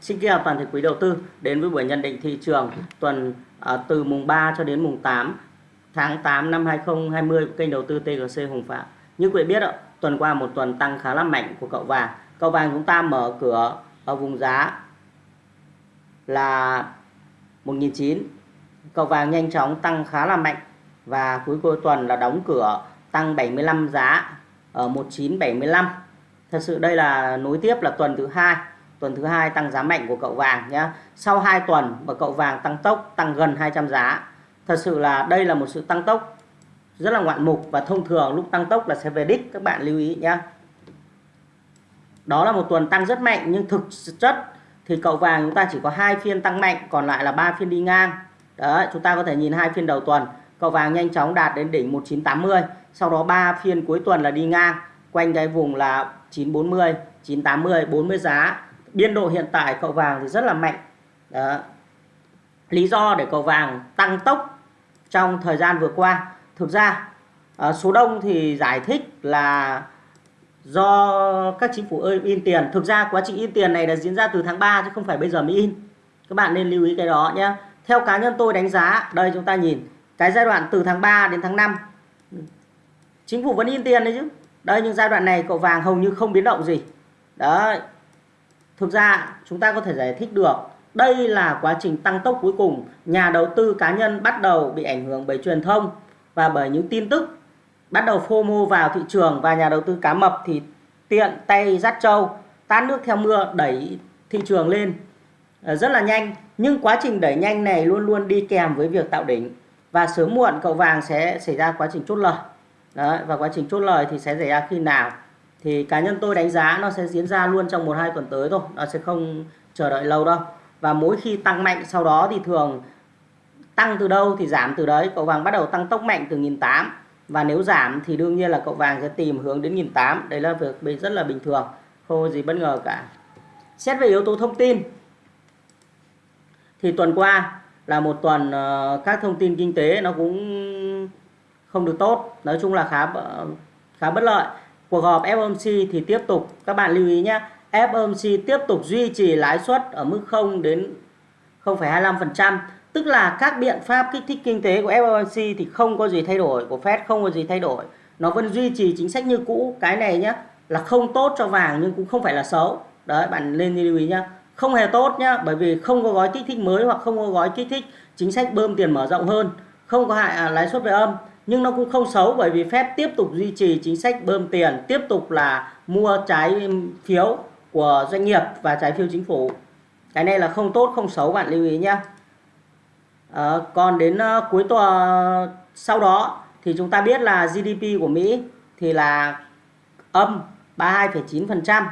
Xin kính chào toàn thể quý đầu tư đến với buổi nhận định thị trường tuần uh, từ mùng 3 cho đến mùng 8 tháng 8 năm 2020 của kênh đầu tư TGC Hùng Phạm. Như quý vị biết, tuần qua một tuần tăng khá là mạnh của cậu vàng. Cậu vàng chúng ta mở cửa ở vùng giá là 1.900. Cậu vàng nhanh chóng tăng khá là mạnh và cuối cuối tuần là đóng cửa tăng 75 giá ở 1975. Thật sự đây là nối tiếp là tuần thứ hai tuần thứ hai tăng giá mạnh của cậu vàng nhé sau 2 tuần mà cậu vàng tăng tốc, tăng gần 200 giá. Thật sự là đây là một sự tăng tốc rất là ngoạn mục và thông thường lúc tăng tốc là sẽ về đích, các bạn lưu ý nhé đó là một tuần tăng rất mạnh nhưng thực chất thì cậu vàng chúng ta chỉ có hai phiên tăng mạnh, còn lại là ba phiên đi ngang. Đấy, chúng ta có thể nhìn hai phiên đầu tuần. Cậu vàng nhanh chóng đạt đến đỉnh 1980 sau đó ba phiên cuối tuần là đi ngang, quanh cái vùng là 940 980 40 giá biên độ hiện tại cậu vàng thì rất là mạnh. Đó. lý do để cậu vàng tăng tốc trong thời gian vừa qua. Thực ra à, số đông thì giải thích là do các chính phủ ơi in tiền. Thực ra quá trình in tiền này đã diễn ra từ tháng 3 chứ không phải bây giờ mới in. Các bạn nên lưu ý cái đó nhé theo cá nhân tôi đánh giá đây chúng ta nhìn cái giai đoạn từ tháng 3 đến tháng 5 chính phủ vẫn in tiền đấy chứ. Đây nhưng giai đoạn này cậu vàng hầu như không biến động gì. Đấy thực ra chúng ta có thể giải thích được đây là quá trình tăng tốc cuối cùng nhà đầu tư cá nhân bắt đầu bị ảnh hưởng bởi truyền thông và bởi những tin tức bắt đầu FOMO vào thị trường và nhà đầu tư cá mập thì tiện tay dắt trâu tát nước theo mưa đẩy thị trường lên. Ờ, rất là nhanh nhưng quá trình đẩy nhanh này luôn luôn đi kèm với việc tạo đỉnh. Và sớm muộn cậu vàng sẽ xảy ra quá trình chốt lời. Đấy, và quá trình chốt lời thì sẽ xảy ra khi nào? Thì cá nhân tôi đánh giá nó sẽ diễn ra luôn trong một hai tuần tới thôi. Nó sẽ không chờ đợi lâu đâu. Và mỗi khi tăng mạnh, sau đó thì thường tăng từ đâu thì giảm từ đấy. Cậu vàng bắt đầu tăng tốc mạnh từ nghìn tám. Và nếu giảm thì đương nhiên là cậu vàng sẽ tìm hướng đến nghìn tám. Đấy là việc rất là bình thường. Không có gì bất ngờ cả. Xét về yếu tố thông tin, thì tuần qua là một tuần ờ, các thông tin kinh tế nó cũng không được tốt. Nói chung là khá khá bất lợi cuộc họp FOMC thì tiếp tục. Các bạn lưu ý nhé FOMC tiếp tục duy trì lãi suất ở mức 0 đến 0,25% tức là các biện pháp kích thích kinh tế của FOMC thì không có gì thay đổi của Fed không có gì thay đổi. Nó vẫn duy trì chính sách như cũ. Cái này nhé là không tốt cho vàng nhưng cũng không phải là xấu. Đấy bạn lên lưu ý nhé không hề tốt nhá bởi vì không có gói kích thích mới hoặc không có gói kích thích chính sách bơm tiền mở rộng hơn. Không có hại à, lãi suất về âm nhưng nó cũng không xấu bởi vì Fed tiếp tục duy trì chính sách bơm tiền tiếp tục là mua trái phiếu của doanh nghiệp và trái phiếu chính phủ. Cái này là không tốt không xấu bạn lưu ý nhé à, ờ, còn đến uh, cuối tuần ờ, sau đó thì chúng ta biết là GDP của Mỹ thì là âm 32,9%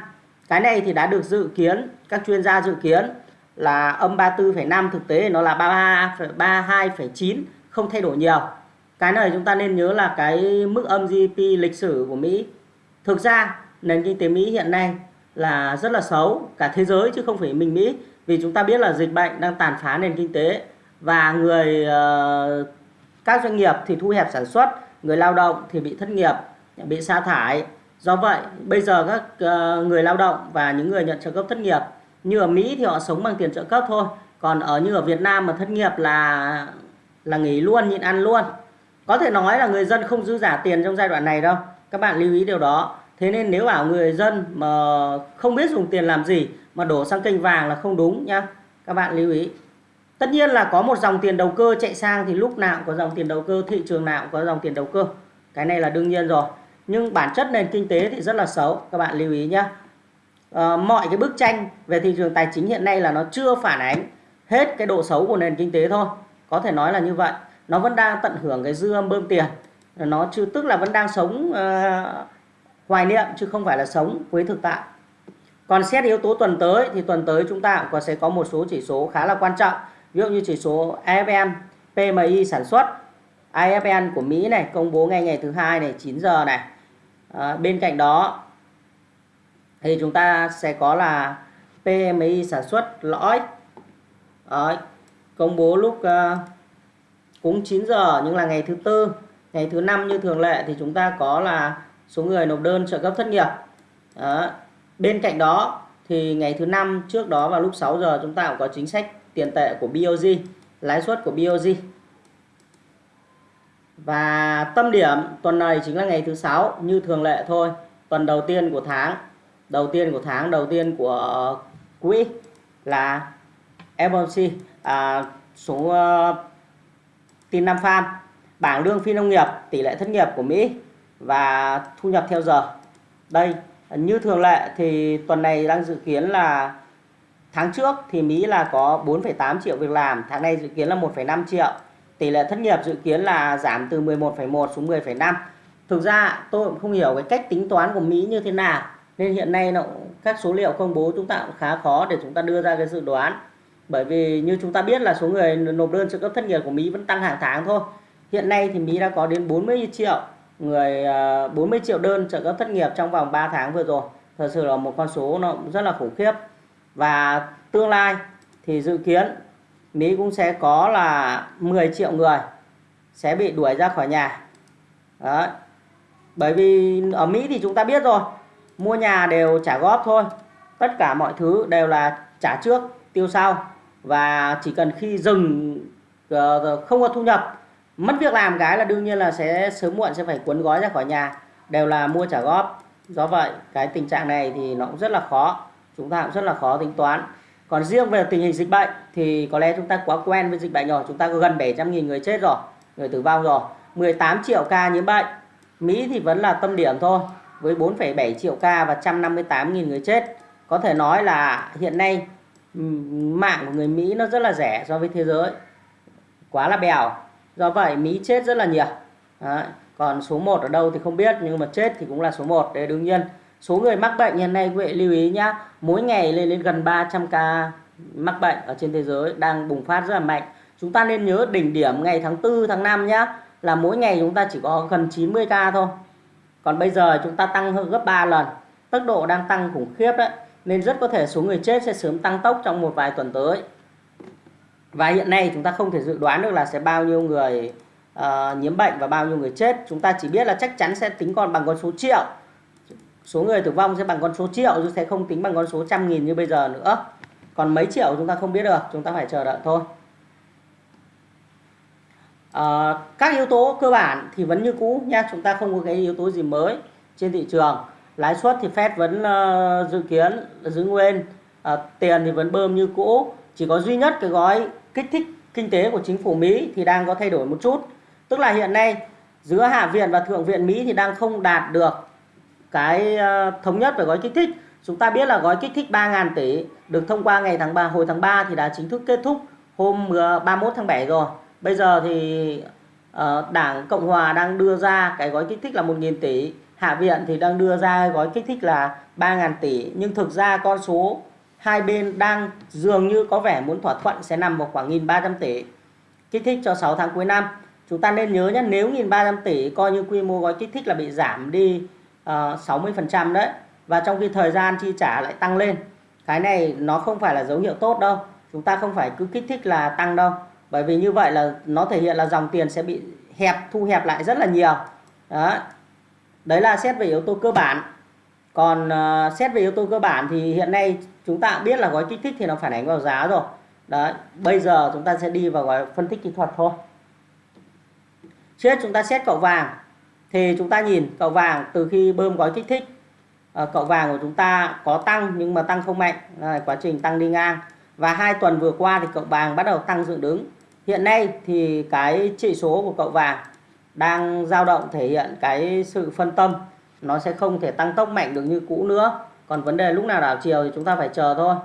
cái này thì đã được dự kiến các chuyên gia dự kiến là âm 34,5 thực tế nó là 33 32,9 không thay đổi nhiều cái này chúng ta nên nhớ là cái mức âm GDP lịch sử của Mỹ. Thực ra nền kinh tế Mỹ hiện nay là rất là xấu cả thế giới chứ không phải mình Mỹ vì chúng ta biết là dịch bệnh đang tàn phá nền kinh tế và người uh, các doanh nghiệp thì thu hẹp sản xuất người lao động thì bị thất nghiệp bị sa thải. Do vậy bây giờ các uh, người lao động và những người nhận trợ cấp thất nghiệp như ở Mỹ thì họ sống bằng tiền trợ cấp thôi còn ở như ở Việt Nam mà thất nghiệp là là nghỉ luôn nhịn ăn luôn có thể nói là người dân không dư giả tiền trong giai đoạn này đâu. Các bạn lưu ý điều đó. Thế nên nếu bảo người dân mà không biết dùng tiền làm gì mà đổ sang kênh vàng là không đúng nhá. Các bạn lưu ý. Tất nhiên là có một dòng tiền đầu cơ chạy sang thì lúc nào cũng có dòng tiền đầu cơ thị trường nào cũng có dòng tiền đầu cơ. Cái này là đương nhiên rồi. Nhưng bản chất nền kinh tế thì rất là xấu các bạn lưu ý nhé à, ờ, mọi cái bức tranh về thị trường tài chính hiện nay là nó chưa phản ánh hết cái độ xấu của nền kinh tế thôi. Có thể nói là như vậy nó vẫn đang tận hưởng cái dư âm bơm tiền. Nó chưa tức là vẫn đang sống uh, hoài niệm chứ không phải là sống với thực tại. Còn xét yếu tố tuần tới thì tuần tới chúng ta cũng sẽ có một số chỉ số khá là quan trọng. Ví dụ như chỉ số AFM PMI sản xuất. IFN của Mỹ này công bố ngay ngày thứ hai này 9 giờ này. À, bên cạnh đó thì chúng ta sẽ có là PMI sản xuất lõi. À, công bố lúc uh, cúng 9 giờ nhưng là ngày thứ tư ngày thứ năm như thường lệ thì chúng ta có là số người nộp đơn trợ cấp thất nghiệp đó. bên cạnh đó thì ngày thứ năm trước đó vào lúc 6 giờ chúng ta cũng có chính sách tiền tệ của BOJ, lãi suất của BOJ. Và tâm điểm tuần này chính là ngày thứ sáu như thường lệ thôi, tuần đầu tiên của tháng, đầu tiên của tháng, đầu tiên của quỹ là FOMC à, số uh, tin năm farm bảng lương phi nông nghiệp tỷ lệ thất nghiệp của Mỹ và thu nhập theo giờ. Đây như thường lệ thì tuần này đang dự kiến là tháng trước thì Mỹ là có 4,8 triệu việc làm tháng này dự kiến là 1,5 triệu. Tỷ lệ thất nghiệp dự kiến là giảm từ 11,1 xuống 10,5 thực ra tôi cũng không hiểu cái cách tính toán của Mỹ như thế nào nên hiện nay nó các số liệu công bố chúng ta cũng khá khó để chúng ta đưa ra cái dự đoán bởi vì như chúng ta biết là số người nộp đơn trợ cấp thất nghiệp của Mỹ vẫn tăng hàng tháng thôi. Hiện nay thì Mỹ đã có đến 40 triệu người à, 40 triệu đơn trợ cấp thất nghiệp trong vòng 3 tháng vừa rồi. Thật sự là một con số nó rất là khủng khiếp. Và tương lai thì dự kiến Mỹ cũng sẽ có là 10 triệu người sẽ bị đuổi ra khỏi nhà. Đấy. bởi vì ở Mỹ thì chúng ta biết rồi, mua nhà đều trả góp thôi. Tất cả mọi thứ đều là trả trước, tiêu sau và chỉ cần khi dừng ờ, ờ, không có thu nhập mất việc làm cái là đương nhiên là sẽ sớm muộn sẽ phải cuốn gói ra khỏi nhà đều là mua trả góp. Do vậy cái tình trạng này thì nó cũng rất là khó chúng ta cũng rất là khó tính toán. Còn riêng về tình hình dịch bệnh thì có lẽ chúng ta quá quen với dịch bệnh rồi chúng ta có gần 700.000 người chết rồi người tử vong rồi 18 triệu ca nhiễm bệnh. Mỹ thì vẫn là tâm điểm thôi với 4,7 triệu ca và 158.000 người chết. Có thể nói là hiện nay mạng của người Mỹ nó rất là rẻ so với thế giới. Quá là bèo. Do vậy, Mỹ chết rất là nhiều. Đấy. còn số 1 ở đâu thì không biết, nhưng mà chết thì cũng là số 1 đấy đương nhiên. Số người mắc bệnh hiện nay, quý vị lưu ý nhá, mỗi ngày lên đến gần 300 ca mắc bệnh ở trên thế giới đang bùng phát rất là mạnh. Chúng ta nên nhớ đỉnh điểm ngày tháng 4 tháng 5 nhá, là mỗi ngày chúng ta chỉ có gần 90 ca thôi. Còn bây giờ chúng ta tăng hơn gấp 3 lần. Tốc độ đang tăng khủng khiếp đấy nên rất có thể số người chết sẽ sớm tăng tốc trong một vài tuần tới. Và hiện nay chúng ta không thể dự đoán được là sẽ bao nhiêu người uh, nhiễm bệnh và bao nhiêu người chết. Chúng ta chỉ biết là chắc chắn sẽ tính còn bằng con số triệu. Số người tử vong sẽ bằng con số triệu chứ sẽ không tính bằng con số trăm nghìn như bây giờ nữa. Còn mấy triệu chúng ta không biết được chúng ta phải chờ đợi thôi. Uh, các yếu tố cơ bản thì vẫn như cũ nha chúng ta không có cái yếu tố gì mới trên thị trường lãi suất thì Fed vẫn uh, dự kiến giữ nguyên. Uh, tiền thì vẫn bơm như cũ. Chỉ có duy nhất cái gói kích thích kinh tế của chính phủ Mỹ thì đang có thay đổi một chút. Tức là hiện nay giữa hạ viện và thượng viện Mỹ thì đang không đạt được cái uh, thống nhất về gói kích thích. Chúng ta biết là gói kích thích 3.000 tỷ được thông qua ngày tháng 3 hồi tháng 3 thì đã chính thức kết thúc hôm 31 tháng 7 rồi. Bây giờ thì uh, đảng Cộng Hòa đang đưa ra cái gói kích thích là 1.000 tỷ. Hạ viện thì đang đưa ra gói kích thích là 3.000 tỷ nhưng thực ra con số hai bên đang dường như có vẻ muốn thỏa thuận sẽ nằm vào khoảng 1.300 tỷ kích thích cho 6 tháng cuối năm. Chúng ta nên nhớ nhé nếu 1.300 tỷ coi như quy mô gói kích thích là bị giảm đi ờ, uh, 60% đấy và trong khi thời gian chi trả lại tăng lên. Cái này nó không phải là dấu hiệu tốt đâu. Chúng ta không phải cứ kích thích là tăng đâu. Bởi vì như vậy là nó thể hiện là dòng tiền sẽ bị hẹp, thu hẹp lại rất là nhiều. Đó. Đấy là xét về yếu tố cơ bản. Còn uh, xét về yếu tố cơ bản thì hiện nay chúng ta biết là gói kích thích thì nó phản ánh vào giá rồi. Đấy, bây giờ chúng ta sẽ đi vào gói phân tích kỹ thuật thôi. Trước chúng ta xét cậu vàng thì chúng ta nhìn cậu vàng từ khi bơm gói kích thích uh, cậu vàng của chúng ta có tăng nhưng mà tăng không mạnh, là quá trình tăng đi ngang. Và hai tuần vừa qua thì cậu vàng bắt đầu tăng dựng đứng. Hiện nay thì cái chỉ số của cậu vàng đang dao động thể hiện cái sự phân tâm nó sẽ không thể tăng tốc mạnh được như cũ nữa. Còn vấn đề lúc nào đảo chiều thì chúng ta phải chờ thôi.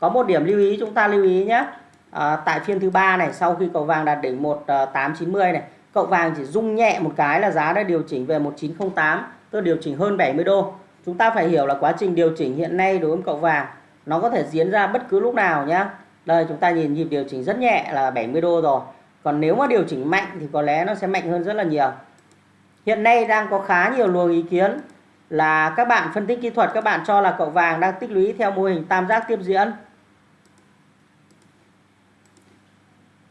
Có một điểm lưu ý chúng ta lưu ý nhé. À, tại phiên thứ ba này sau khi cậu vàng đạt đỉnh 1890 à, này cậu vàng chỉ rung nhẹ một cái là giá đã điều chỉnh về 1908 tức điều chỉnh hơn 70 đô. Chúng ta phải hiểu là quá trình điều chỉnh hiện nay đối với cậu vàng nó có thể diễn ra bất cứ lúc nào nhé đây chúng ta nhìn nhịp điều chỉnh rất nhẹ là 70 đô rồi còn nếu mà điều chỉnh mạnh thì có lẽ nó sẽ mạnh hơn rất là nhiều. Hiện nay đang có khá nhiều luồng ý kiến là các bạn phân tích kỹ thuật, các bạn cho là cậu vàng đang tích lũy theo mô hình tam giác tiếp diễn.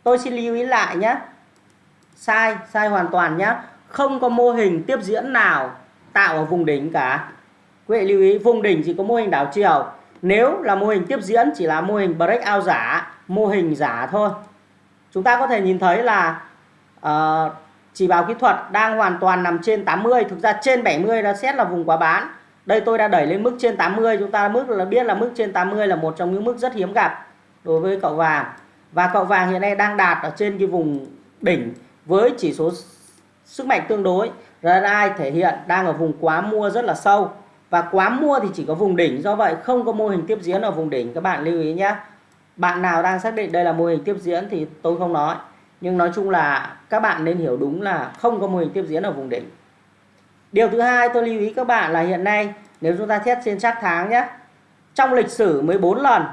Tôi xin lưu ý lại nhé. Sai sai hoàn toàn nhé. Không có mô hình tiếp diễn nào tạo ở vùng đỉnh cả. Quý vị lưu ý, vùng đỉnh chỉ có mô hình đảo chiều. Nếu là mô hình tiếp diễn, chỉ là mô hình breakout giả, mô hình giả thôi chúng ta có thể nhìn thấy là uh, chỉ báo kỹ thuật đang hoàn toàn nằm trên 80 thực ra trên 70 đã xét là vùng quá bán. Đây tôi đã đẩy lên mức trên 80 chúng ta mức là biết là mức trên 80 là một trong những mức rất hiếm gặp đối với cậu vàng. Và cậu vàng hiện nay đang đạt ở trên cái vùng đỉnh với chỉ số sức mạnh tương đối RSI thể hiện đang ở vùng quá mua rất là sâu. Và quá mua thì chỉ có vùng đỉnh do vậy không có mô hình tiếp diễn ở vùng đỉnh các bạn lưu ý nhé bạn nào đang xác định đây là mô hình tiếp diễn thì tôi không nói nhưng nói chung là các bạn nên hiểu đúng là không có mô hình tiếp diễn ở vùng đỉnh điều thứ hai tôi lưu ý các bạn là hiện nay, nếu chúng ta xét trên chắc tháng nhé, trong lịch sử 14 lần,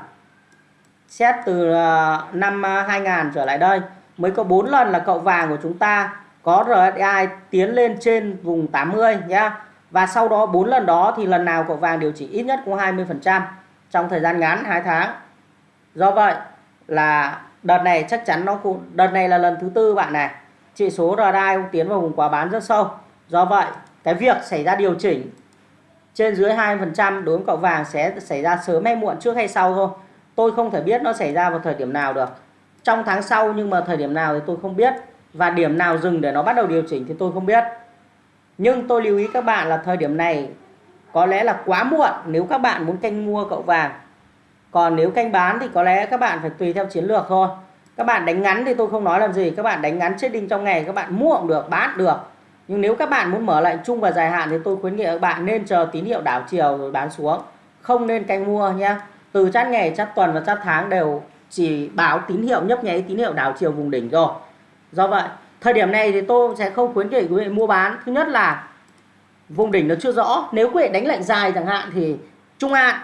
xét từ ờ, năm 2000 trở lại đây, mới có 4 lần là cậu vàng của chúng ta có RSI tiến lên trên vùng 80 nhé. Và sau đó 4 lần đó thì lần nào cậu vàng điều chỉnh ít nhất cũng 20% trong thời gian ngắn 2 tháng. Do vậy là đợt này chắc chắn nó cũng đợt này là lần thứ tư bạn này. Chỉ số RSI cũng tiến vào vùng quá bán rất sâu. Do vậy, cái việc xảy ra điều chỉnh trên dưới 20% đối với cậu vàng sẽ xảy ra sớm hay muộn, trước hay sau thôi. Tôi không thể biết nó xảy ra vào thời điểm nào được. Trong tháng sau nhưng mà thời điểm nào thì tôi không biết và điểm nào dừng để nó bắt đầu điều chỉnh thì tôi không biết nhưng tôi lưu ý các bạn là thời điểm này có lẽ là quá muộn nếu các bạn muốn canh mua cậu vàng còn nếu canh bán thì có lẽ các bạn phải tùy theo chiến lược thôi. Các bạn đánh ngắn thì tôi không nói làm gì. Các bạn đánh ngắn trading trong ngày, các bạn mua cũng được, bán được. Nhưng nếu các bạn muốn mở lệnh chung và dài hạn thì tôi khuyến nghị các bạn nên chờ tín hiệu đảo chiều rồi bán xuống. Không nên canh mua nhé từ chát ngày, chát tuần và chát tháng đều chỉ báo tín hiệu nhấp nháy, tín hiệu đảo chiều vùng đỉnh rồi do vậy, thời điểm này thì tôi sẽ không khuyến nghị quý vị mua bán. Thứ nhất là vùng đỉnh nó chưa rõ. Nếu quý vị đánh lệnh dài chẳng hạn thì trung hạn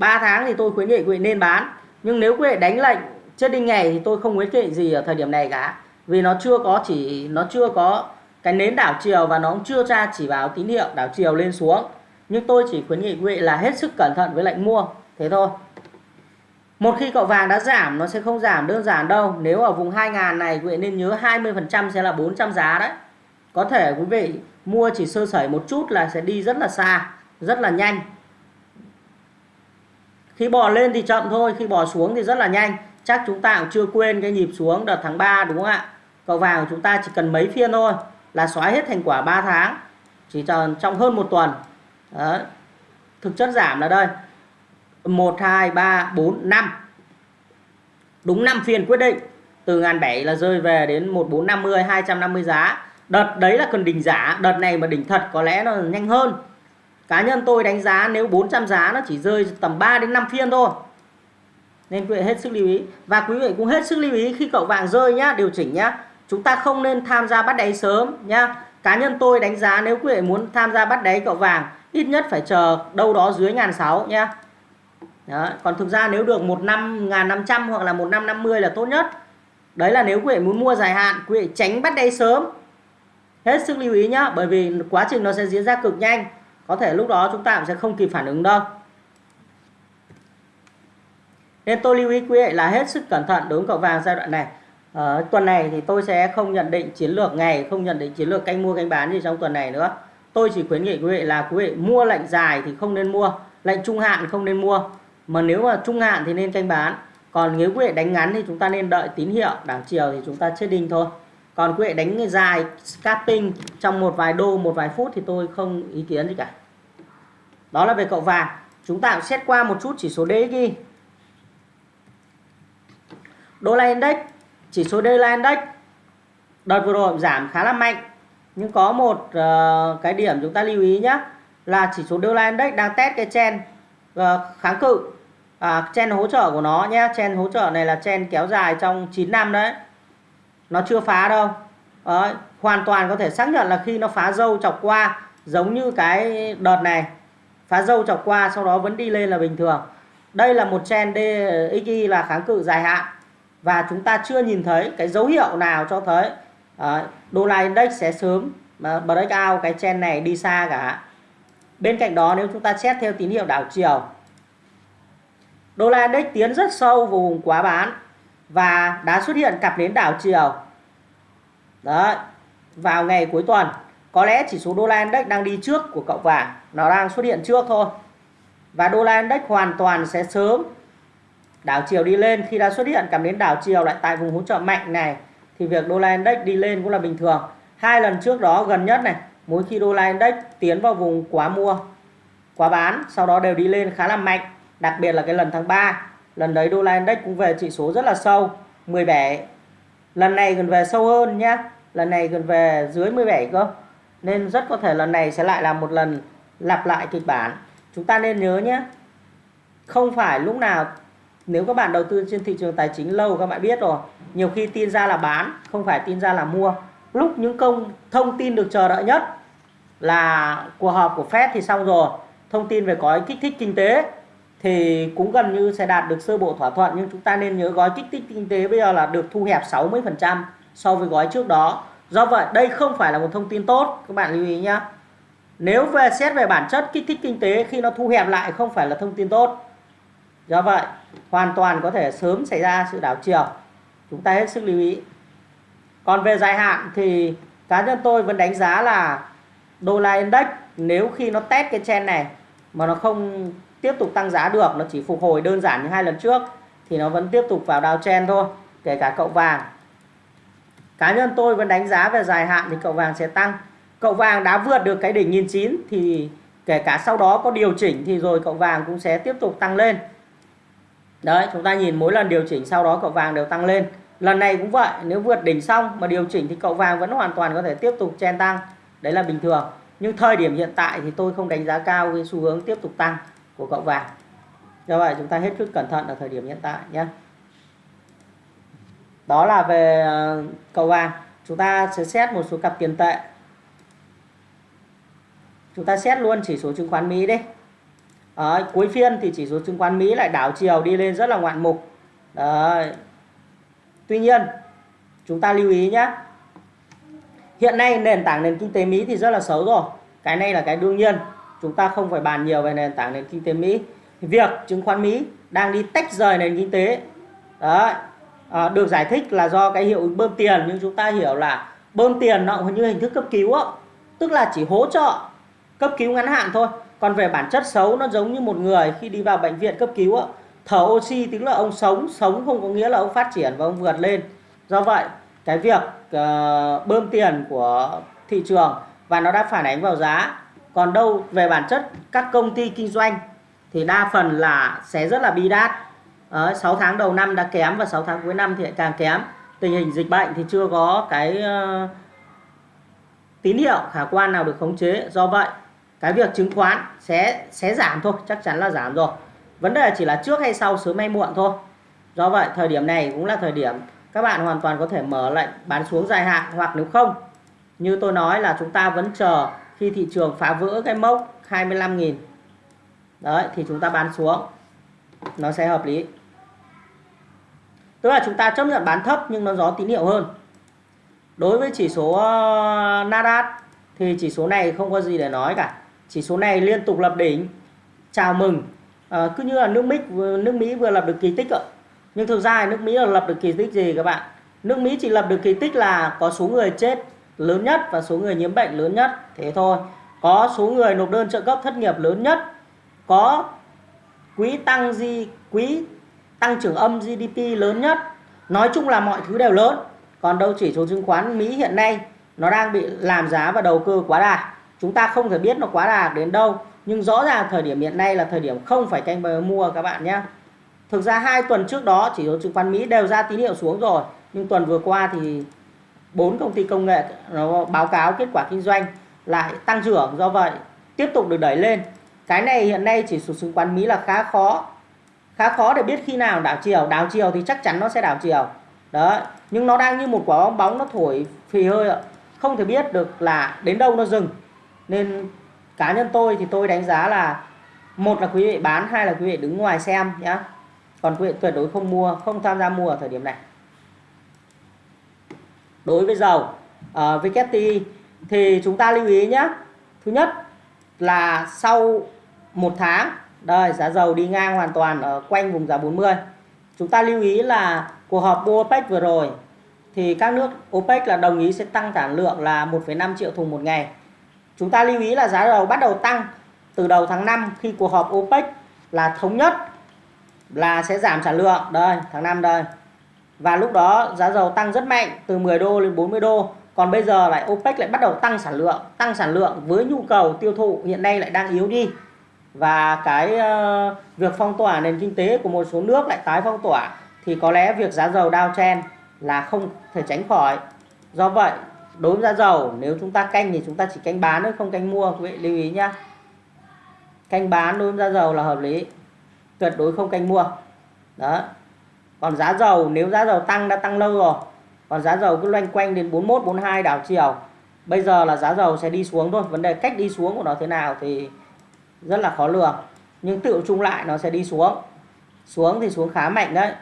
3 tháng thì tôi khuyến nghị quý vị nên bán nhưng nếu quý vị đánh lệnh chết đinh ngày thì tôi không khuyến nghị gì ở thời điểm này cả vì nó chưa có chỉ nó chưa có cái nến đảo chiều và nó cũng chưa ra chỉ báo tín hiệu đảo chiều lên xuống nhưng tôi chỉ khuyến nghị quý vị là hết sức cẩn thận với lệnh mua thế thôi một khi cậu vàng đã giảm nó sẽ không giảm đơn giản đâu. Nếu ở vùng 2.000 này quý vị nên nhớ 20% sẽ là 400 giá đấy. Có thể quý vị mua chỉ sơ sẩy một chút là sẽ đi rất là xa, rất là nhanh. Khi bò lên thì chậm thôi, khi bò xuống thì rất là nhanh. Chắc chúng ta cũng chưa quên cái nhịp xuống đợt tháng 3 đúng không ạ? Cậu vàng của chúng ta chỉ cần mấy phiên thôi là xóa hết thành quả 3 tháng. Chỉ trong hơn một tuần. Đó. Thực chất giảm là đây 1 2 3 4 5 đúng 5 phiên quyết định từ ngàn bảy là rơi về đến 1450 250 giá đợt đấy là cần đỉnh giả đợt này mà đỉnh thật có lẽ nó nhanh hơn cá nhân tôi đánh giá nếu 400 giá nó chỉ rơi tầm 3 đến 5 phiên thôi nên quý vị hết sức lưu ý và quý vị cũng hết sức lưu ý khi cậu vàng rơi nhá điều chỉnh nhá chúng ta không nên tham gia bắt đáy sớm nhá cá nhân tôi đánh giá nếu quý vị muốn tham gia bắt đáy cậu vàng ít nhất phải chờ đâu đó dưới ngàn sáu nhá đó. Còn thực ra nếu được một năm ngàn năm trăm hoặc là một năm năm mươi là tốt nhất. Đấy là nếu quý vị muốn mua dài hạn, quý vị tránh bắt đáy sớm. Hết sức lưu ý nhá, bởi vì quá trình nó sẽ diễn ra cực nhanh. Có thể lúc đó chúng ta cũng sẽ không kịp phản ứng đâu. Nên tôi lưu ý quý vị là hết sức cẩn thận đối với cậu vàng giai đoạn này. Ở tuần này thì tôi sẽ không nhận định chiến lược ngày, không nhận định chiến lược canh mua canh bán gì trong tuần này nữa. Tôi chỉ khuyến nghị quý vị là quý vị mua lệnh dài thì không nên mua, lệnh trung hạn không nên mua mà nếu mà trung hạn thì nên canh bán còn nếu quý vị đánh ngắn thì chúng ta nên đợi tín hiệu đảo chiều thì chúng ta chết đinh thôi còn quý vị đánh dài scalping trong một vài đô một vài phút thì tôi không ý kiến gì cả đó là về cậu vàng. Chúng ta xét qua một chút chỉ số DXY đô la index chỉ số đô la index. Đợt vừa rồi giảm khá là mạnh. Nhưng có một uh, cái điểm chúng ta lưu ý nhé là chỉ số đô la index đang test cái chen uh, ờ, kháng cự. À, chen hỗ trợ của nó nhé chen hỗ trợ này là chen kéo dài trong 9 năm đấy. Nó chưa phá đâu. Đấy, hoàn toàn có thể xác nhận là khi nó phá dâu chọc qua giống như cái đợt này phá dâu chọc qua sau đó vẫn đi lên là bình thường. Đây là một trend DXY là kháng cự dài hạn. Và chúng ta chưa nhìn thấy cái dấu hiệu nào cho thấy đô la index sẽ sớm mà break out cái trend này đi xa cả. Bên cạnh đó nếu chúng ta xét theo tín hiệu đảo chiều Đô la index tiến rất sâu vào vùng quá bán và đã xuất hiện cặp nến đảo chiều. Đấy, vào ngày cuối tuần có lẽ chỉ số đô la index đang đi trước của cậu vàng, nó đang xuất hiện trước thôi. và đô la index hoàn toàn sẽ sớm. Đảo chiều đi lên khi đã xuất hiện cảm đến đảo chiều lại tại vùng hỗ trợ mạnh này thì việc đô la index đi lên cũng là bình thường. Hai lần trước đó gần nhất này mỗi khi đô la index tiến vào vùng quá mua quá bán sau đó đều đi lên khá là mạnh. Đặc biệt là cái lần tháng 3 lần đấy đô la index cũng về chỉ số rất là sâu 17 lần này gần về sâu hơn nhé lần này gần về dưới 17 cơ nên rất có thể lần này sẽ lại là một lần lặp lại kịch bản. Chúng ta nên nhớ nhé, không phải lúc nào, nếu các bạn đầu tư trên thị trường tài chính lâu, các bạn biết rồi, nhiều khi tin ra là bán, không phải tin ra là mua. Lúc những công thông tin được chờ đợi nhất là cuộc họp của Fed thì xong rồi. Thông tin về gói kích thích kinh tế thì cũng gần như sẽ đạt được sơ bộ thỏa thuận, nhưng chúng ta nên nhớ gói kích thích kinh tế bây giờ là được thu hẹp 60% so với gói trước đó do vậy, đây không phải là một thông tin tốt. Các bạn lưu ý nhé nếu về xét về bản chất kích thích kinh tế khi nó thu hẹp lại không phải là thông tin tốt. Do vậy, hoàn toàn có thể sớm xảy ra sự đảo chiều. Chúng ta hết sức lưu ý. Còn về dài hạn thì cá nhân tôi vẫn đánh giá là đô la index, nếu khi nó test cái trend này mà nó không tiếp tục tăng giá được, nó chỉ phục hồi đơn giản như hai lần trước, thì nó vẫn tiếp tục vào downtrend thôi, kể cả cậu vàng cá nhân tôi vẫn đánh giá về dài hạn thì cậu vàng sẽ tăng. Cậu vàng đã vượt được cái đỉnh 1009 thì kể cả sau đó có điều chỉnh thì rồi cậu vàng cũng sẽ tiếp tục tăng lên. Đấy, chúng ta nhìn mỗi lần điều chỉnh sau đó cậu vàng đều tăng lên. Lần này cũng vậy, nếu vượt đỉnh xong mà điều chỉnh thì cậu vàng vẫn hoàn toàn có thể tiếp tục chen tăng. Đấy là bình thường. Nhưng thời điểm hiện tại thì tôi không đánh giá cao cái xu hướng tiếp tục tăng của cậu vàng. Do vậy chúng ta hết sức cẩn thận ở thời điểm hiện tại nhé đó là về ờ, cầu vàng. Chúng ta sẽ xét một số cặp tiền tệ. Chúng ta xét luôn chỉ số chứng khoán Mỹ đi. Đấy, cuối phiên thì chỉ số chứng khoán Mỹ lại đảo chiều đi lên rất là ngoạn mục. Đấy. Tuy nhiên chúng ta lưu ý nhé Hiện nay nền tảng nền kinh tế Mỹ thì rất là xấu rồi. Cái này là cái đương nhiên. Chúng ta không phải bàn nhiều về nền tảng nền kinh tế Mỹ. Việc chứng khoán Mỹ đang đi tách rời nền kinh tế. Đấy. À, được giải thích là do cái hiệu ứng bơm tiền Nhưng chúng ta hiểu là bơm tiền nó như hình thức cấp cứu á. Tức là chỉ hỗ trợ cấp cứu ngắn hạn thôi. Còn về bản chất xấu nó giống như một người khi đi vào bệnh viện cấp cứu á, thở oxy tức là ông sống sống không có nghĩa là ông phát triển và ông vượt lên. Do vậy cái việc uh, bơm tiền của thị trường và nó đã phản ánh vào giá. Còn đâu về bản chất các công ty kinh doanh thì đa phần là sẽ rất là bi đát. Ờ, đấy, 6 tháng đầu năm đã kém và 6 tháng cuối năm thì lại càng kém. Tình hình dịch bệnh thì chưa có cái uh, tín hiệu khả quan nào được khống chế. Do vậy cái việc chứng khoán sẽ sẽ giảm thôi chắc chắn là giảm rồi. Vấn đề chỉ là trước hay sau sớm hay muộn thôi. Do vậy thời điểm này cũng là thời điểm các bạn hoàn toàn có thể mở lệnh bán xuống dài hạn hoặc nếu không như tôi nói là chúng ta vẫn chờ khi thị trường phá vỡ cái mốc 25.000 đấy thì chúng ta bán xuống. Nó sẽ hợp lý tức là chúng ta chấp nhận bán thấp nhưng nó gió tín hiệu hơn. Đối với chỉ số ờ, Nasdaq thì chỉ số này không có gì để nói cả. Chỉ số này liên tục lập đỉnh. Chào mừng. À, cứ như là nước Mỹ nước Mỹ vừa lập được kỳ tích ạ. Nhưng thực ra nước Mỹ là lập được kỳ tích gì các bạn? Nước Mỹ chỉ lập được kỳ tích là có số người chết lớn nhất và số người nhiễm bệnh lớn nhất. Thế thôi. Có số người nộp đơn trợ cấp thất nghiệp lớn nhất. Có quỹ tăng gì quỹ tăng trưởng âm GDP lớn nhất. Nói chung là mọi thứ đều lớn. Còn đâu chỉ số chứng khoán Mỹ hiện nay, nó đang bị làm giá và đầu cơ quá đà. Chúng ta không thể biết nó quá đà đến đâu. Nhưng rõ ràng thời điểm hiện nay là thời điểm không phải canh bờ mua các bạn nhé. Thực ra hai tuần trước đó, chỉ số chứng khoán Mỹ đều ra tín hiệu xuống rồi. Nhưng tuần vừa qua thì bốn công ty công nghệ nó báo cáo kết quả kinh doanh lại tăng trưởng. Do vậy, tiếp tục được đẩy lên. Cái này hiện nay chỉ số chứng khoán Mỹ là khá khó khá khó để biết khi nào đảo chiều. Đảo chiều thì chắc chắn nó sẽ đảo chiều. Đó nhưng nó đang như một quả bóng bóng nó thổi phì hơi ạ. Không thể biết được là đến đâu nó dừng. Nên cá nhân tôi thì tôi đánh giá là một là quý vị bán hai là quý vị đứng ngoài xem nhé còn quý vị tuyệt đối không mua không tham gia mua ở thời điểm này. Đối với dầu ờ, uh, WTI thì chúng ta lưu ý nhé thứ nhất là sau một tháng đây giá dầu đi ngang hoàn toàn ở quanh vùng giá 40 chúng ta lưu ý là cuộc họp OPEC vừa rồi thì các nước OPEC là đồng ý sẽ tăng sản lượng là 1,5 triệu thùng một ngày. Chúng ta lưu ý là giá dầu bắt đầu tăng từ đầu tháng 5 khi cuộc họp OPEC là thống nhất là sẽ giảm sản lượng. Đây tháng 5 đây. Và lúc đó giá dầu tăng rất mạnh từ 10 đô lên 40 đô. Còn bây giờ lại OPEC lại bắt đầu tăng sản lượng tăng sản lượng với nhu cầu tiêu thụ hiện nay lại đang yếu đi và cái uh, việc phong tỏa nền kinh tế của một số nước lại tái phong tỏa thì có lẽ việc giá dầu đao chen là không thể tránh khỏi. Do vậy đối với giá dầu nếu chúng ta canh thì chúng ta chỉ canh bán thôi không canh mua. Quý vị lưu ý nhá. Canh bán đối với giá dầu là hợp lý tuyệt đối không canh mua. Đó. Còn giá dầu nếu giá dầu tăng đã tăng lâu rồi còn giá dầu cứ loanh quanh đến 41 42 đảo chiều bây giờ là giá dầu sẽ đi xuống thôi. Vấn đề cách đi xuống của nó thế nào thì rất là khó lường. Nhưng tự chung lại nó sẽ đi xuống. Xuống thì xuống khá mạnh đấy.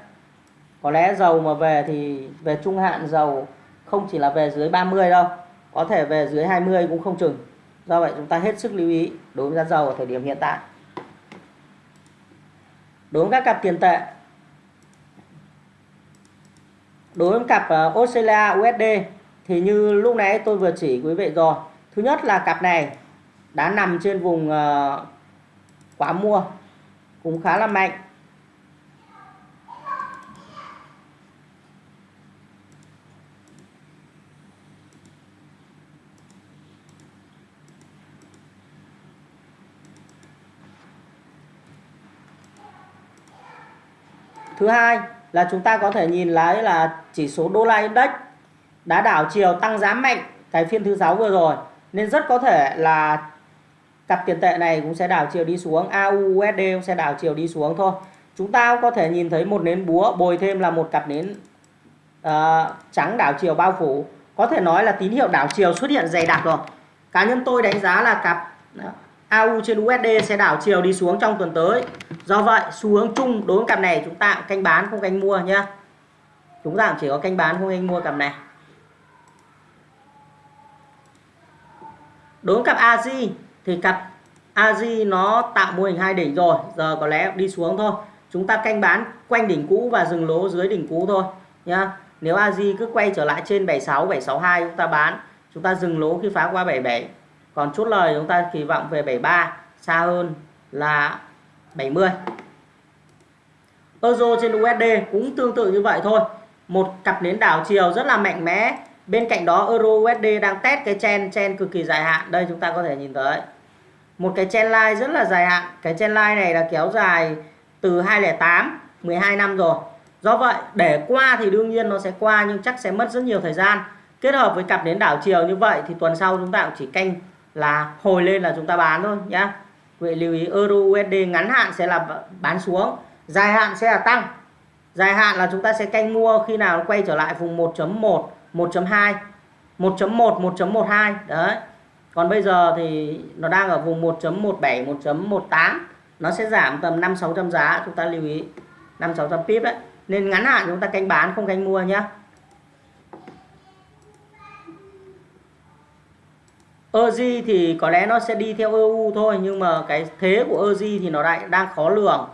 Có lẽ dầu mà về thì về trung hạn dầu không chỉ là về dưới 30 đâu. Có thể về dưới 20 cũng không chừng. Do vậy chúng ta hết sức lưu ý đối với giá dầu ở thời điểm hiện tại. Đối với các cặp tiền tệ. Đối với cặp ờ, Australia USD thì như lúc nãy tôi vừa chỉ quý vị rồi. Thứ nhất là cặp này đã nằm trên vùng ờ, uh, quá mua cũng khá là mạnh. Thứ hai là chúng ta có thể nhìn lấy là chỉ số đô la index đã đảo chiều tăng giá mạnh cái phiên thứ sáu vừa rồi nên rất có thể là cặp tiền tệ này cũng sẽ đảo chiều đi xuống. AUUSD cũng sẽ đảo chiều đi xuống thôi. Chúng ta có thể nhìn thấy một nến búa bồi thêm là một cặp nến uh, trắng đảo chiều bao phủ. Có thể nói là tín hiệu đảo chiều xuất hiện dày đặc rồi. Cá nhân tôi đánh giá là cặp AU trên USD sẽ đảo chiều đi xuống trong tuần tới. Do vậy xu hướng chung đối với cặp này chúng ta canh bán không canh mua nhé chúng ta chỉ có canh bán không canh mua cặp này. Đối với cặp AZ thì cặp AJ nó tạo mô hình hai đỉnh rồi, giờ có lẽ đi xuống thôi. Chúng ta canh bán quanh đỉnh cũ và dừng lỗ dưới đỉnh cũ thôi, nhá. Nếu AJ cứ quay trở lại trên 76 762 chúng ta bán, chúng ta dừng lỗ khi phá qua 77 còn chốt lời chúng ta kỳ vọng về 73 xa hơn là 70 Euro trên USD cũng tương tự như vậy thôi. Một cặp nến đảo chiều rất là mạnh mẽ. Bên cạnh đó, Euro USD đang test cái chen chen cực kỳ dài hạn. Đây chúng ta có thể nhìn thấy một cái chen line rất là dài hạn. Cái chen line này là kéo dài từ 2008 12 năm rồi. Do vậy, để qua thì đương nhiên nó sẽ qua nhưng chắc sẽ mất rất nhiều thời gian. Kết hợp với cặp đến đảo chiều như vậy thì tuần sau chúng ta cũng chỉ canh là hồi lên là chúng ta bán thôi, nhá. Vậy lưu ý, euro USD ngắn hạn sẽ là bán xuống, dài hạn sẽ là tăng. Dài hạn là chúng ta sẽ canh mua khi nào nó quay trở lại vùng 1.1 1.2 1.1 1.12 đấy còn bây giờ thì nó đang ở vùng 1.17 1.18 nó sẽ giảm tầm 5 600 giá, chúng ta lưu ý 5 600 pip đấy. Nên ngắn hạn chúng ta canh bán, không canh mua nhé EZ thì có lẽ nó sẽ đi theo EU thôi, nhưng mà cái thế của EZ thì nó lại đang khó lường.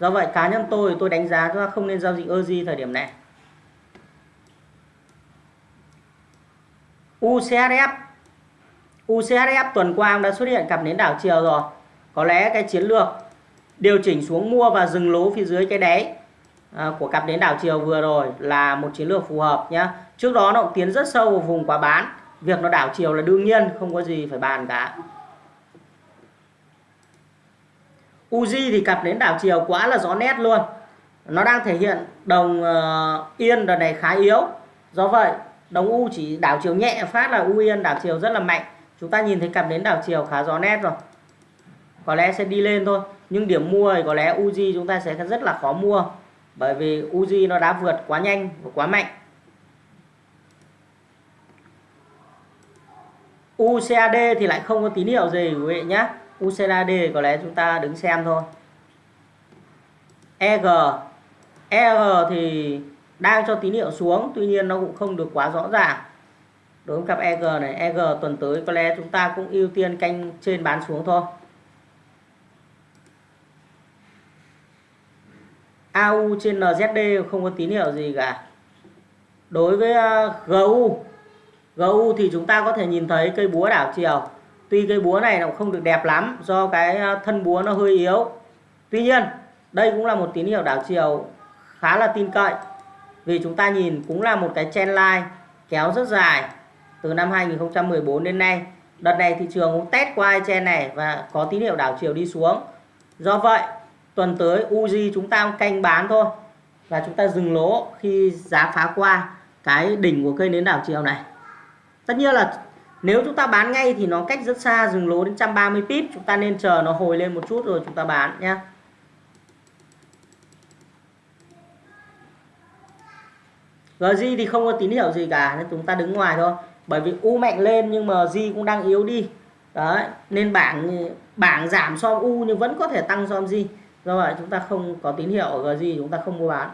Do vậy cá nhân tôi tôi đánh giá chúng ta không nên giao dịch EZ thời điểm này. UCHF UCHF tuần qua đã xuất hiện cặp nến đảo chiều rồi. Có lẽ cái chiến lược điều chỉnh xuống mua và dừng lỗ phía dưới cái đáy à, của cặp nến đảo chiều vừa rồi là một chiến lược phù hợp nhé trước đó nó cũng tiến rất sâu vào vùng quá bán. Việc nó đảo chiều là đương nhiên không có gì phải bàn cả. Uzi thì cặp nến đảo chiều quá là rõ nét luôn. Nó đang thể hiện đồng uh, yên đợt này khá yếu. Do vậy đồng U chỉ đảo chiều nhẹ phát là U yên đảo chiều rất là mạnh chúng ta nhìn thấy cặp đến đảo chiều khá rõ nét rồi. Có lẽ sẽ đi lên thôi, nhưng điểm mua thì có lẽ Uzi chúng ta sẽ rất là khó mua, bởi vì Uzi nó đã vượt quá nhanh và quá mạnh. UCAD thì lại không có tín hiệu gì, quý vị nhé. UCAD có lẽ chúng ta đứng xem thôi. EG EG thì đang cho tín hiệu xuống, tuy nhiên nó cũng không được quá rõ ràng đối với cặp EG này EG tuần tới có lẽ chúng ta cũng ưu tiên canh trên bán xuống thôi. AU trên NZD không có tín hiệu gì cả. Đối với à, GU GU thì chúng ta có thể nhìn thấy cây búa đảo chiều. Tuy cây búa này nó không được đẹp lắm, do cái à, thân búa nó hơi yếu. Tuy nhiên, đây cũng là một tín hiệu đảo chiều khá là tin cậy. Vì chúng ta nhìn cũng là một cái trend line kéo rất dài từ năm 2014 đến nay. Đợt này thị trường cũng test qua trend này và có tín hiệu đảo chiều đi xuống. Do vậy, tuần tới Uzi chúng ta canh bán thôi và chúng ta dừng lỗ khi giá phá qua cái đỉnh của cây nến đảo chiều này. Tất nhiên là nếu chúng ta bán ngay thì nó cách rất xa, dừng lỗ đến 130 pip, chúng ta nên chờ nó hồi lên một chút rồi chúng ta bán nhé GZ thì không có tín hiệu gì cả, nên chúng ta đứng ngoài thôi bởi vì U mạnh lên nhưng mà di cũng đang yếu đi. Đấy, nên bảng bảng giảm so với U nhưng vẫn có thể tăng so với do vậy chúng ta không có tín hiệu ở GG chúng ta không mua bán.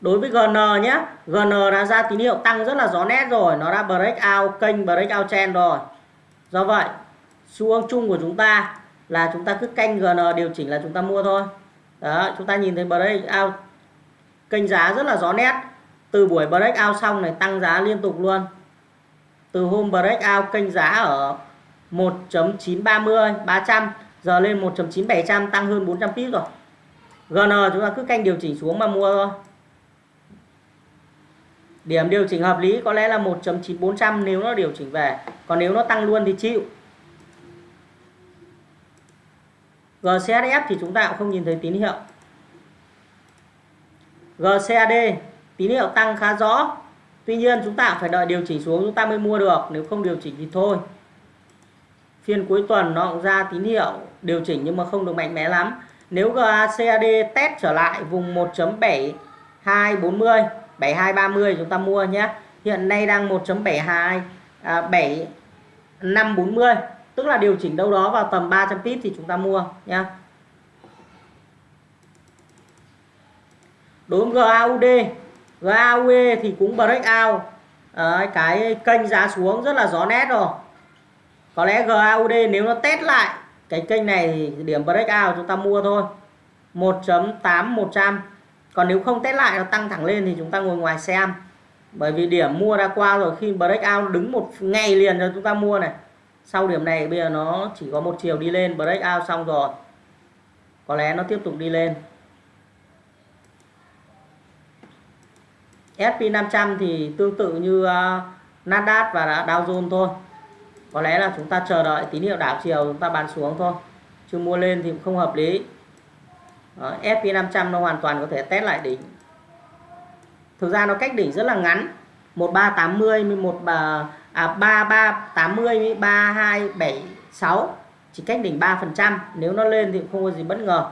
Đối với GN nhé GN đã ra tín hiệu tăng rất là rõ nét rồi. Nó đã break out kênh, break out trend rồi. Do vậy, xu hướng chung của chúng ta là chúng ta cứ canh GN điều chỉnh là chúng ta mua thôi. Đó, chúng ta nhìn thấy break out kênh giá rất là rõ nét từ buổi breakout xong này tăng giá liên tục luôn. Từ hôm breakout kênh giá ở 1.930 300 giờ lên 1.9700 tăng hơn 400 pip rồi. GN chúng ta cứ canh điều chỉnh xuống mà mua thôi. Điểm điều chỉnh hợp lý có lẽ là 1.9400 nếu nó điều chỉnh về. Còn nếu nó tăng luôn thì chịu. GCSF thì chúng ta cũng không nhìn thấy tín hiệu. GCAD tín hiệu tăng khá rõ. Tuy nhiên chúng ta phải đợi điều chỉnh xuống chúng ta mới mua được. Nếu không điều chỉnh thì thôi. Phiên cuối tuần nó cũng ra tín hiệu điều chỉnh nhưng mà không được mạnh mẽ lắm. Nếu GACAD test trở lại vùng 1.7240 7230 chúng ta mua nhé. Hiện nay đang 1.72 à, 7540 tức là điều chỉnh đâu đó vào tầm 300 pip thì chúng ta mua nhé. Đối với GAUD GAUD thì cũng break out. À, cái kênh giá xuống rất là rõ nét rồi. Có lẽ GAUD nếu nó test lại cái kênh này thì điểm break out chúng ta mua thôi. 1.8100 còn nếu không test lại nó tăng thẳng lên thì chúng ta ngồi ngoài xem. Bởi vì điểm mua đã qua rồi khi break out đứng một ngày liền rồi chúng ta mua này. Sau điểm này bây giờ nó chỉ có một chiều đi lên break out xong rồi. Có lẽ nó tiếp tục đi lên. SP500 thì tương tự như uh, Nasdaq và Dow Jones thôi. Có lẽ là chúng ta chờ đợi tín hiệu đảo chiều chúng ta bán xuống thôi chứ mua lên thì cũng không hợp lý. Ờ, Đó, SP500 nó hoàn toàn có thể test lại đỉnh. Thực ra nó cách đỉnh rất là ngắn 1380 11 ờ, à, 3380 3276 chỉ cách đỉnh 3% nếu nó lên thì không có gì bất ngờ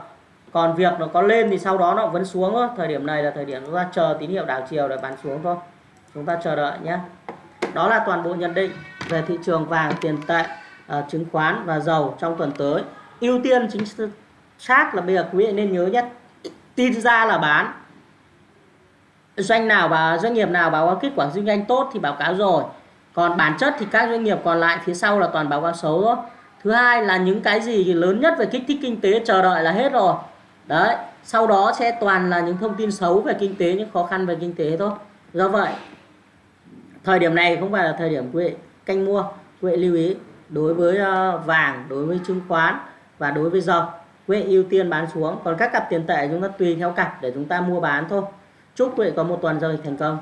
còn việc nó có lên thì sau đó nó vẫn xuống thôi. Thời điểm này là thời điểm chúng ta chờ tín hiệu đảo chiều để bán xuống thôi. Chúng ta chờ đợi nhé. Đó là toàn bộ nhận định về thị trường vàng tiền tệ uh, chứng khoán và dầu trong tuần tới. Ưu tiên chính xác là bây giờ quý vị nên nhớ nhất tin ra là bán. Doanh nào và doanh nghiệp nào báo cáo kết quả kinh doanh tốt thì báo cáo rồi. Còn bản chất thì các doanh nghiệp còn lại phía sau là toàn báo cáo xấu thôi. Thứ hai là những cái gì lớn nhất về kích thích kinh tế chờ đợi là hết rồi đấy, sau đó sẽ toàn là những thông tin xấu về kinh tế, những khó khăn về kinh tế thôi. Do vậy, thời điểm này không phải là thời điểm quệ canh mua. Quệ lưu ý, đối với ờ, vàng, đối với chứng khoán và đối với dầu quệ ưu tiên bán xuống. Còn các cặp tiền tệ chúng ta tùy theo cặp để chúng ta mua bán thôi. Chúc quệ có một tuần giao dịch thành công.